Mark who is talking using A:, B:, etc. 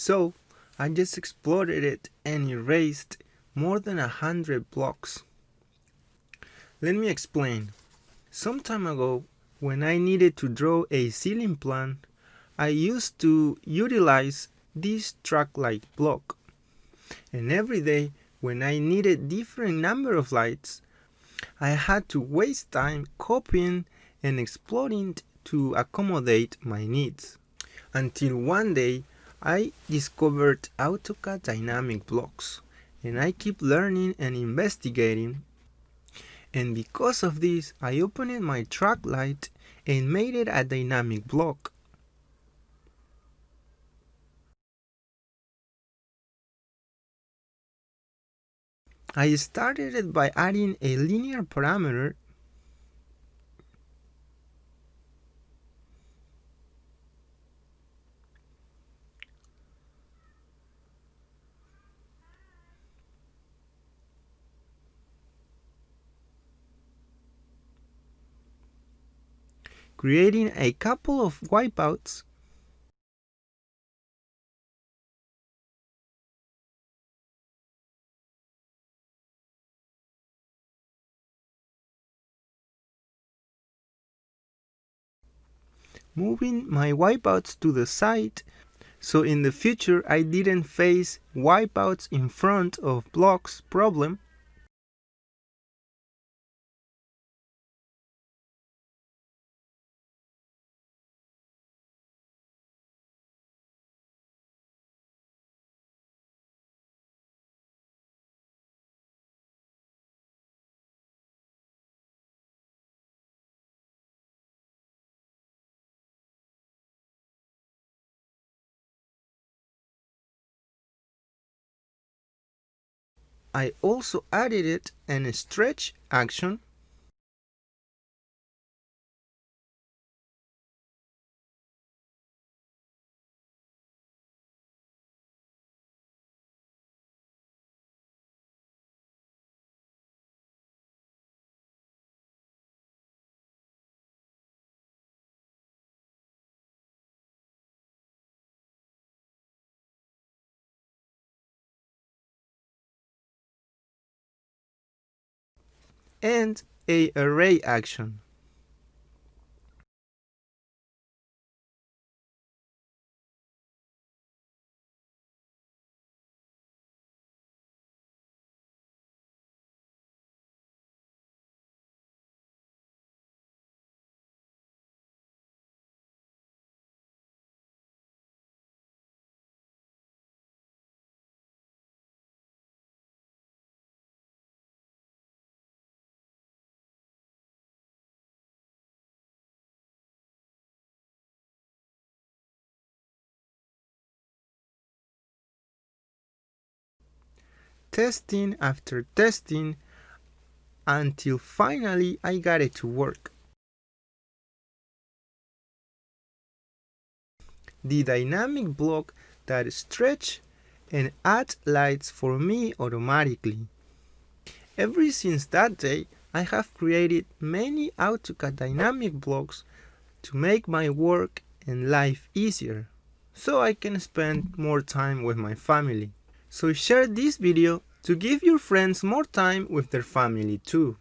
A: So I just exploded it and erased more than a hundred blocks. Let me explain. Some time ago, when I needed to draw a ceiling plan, I used to utilize this track light block. And every day, when I needed different number of lights, I had to waste time copying and exploding to accommodate my needs. Until one day, I discovered AutoCAD dynamic blocks and I keep learning and investigating and because of this I opened my track light and made it a dynamic block. I started it by adding a linear parameter creating a couple of wipeouts. Moving my wipeouts to the side. So in the future I didn't face wipeouts in front of blocks problem I also added it an stretch action and a array action. Testing after testing until finally I got it to work. The dynamic block that stretch and add lights for me automatically. Ever since that day, I have created many AutoCAD dynamic blocks to make my work and life easier, so I can spend more time with my family. So share this video to give your friends more time with their family too.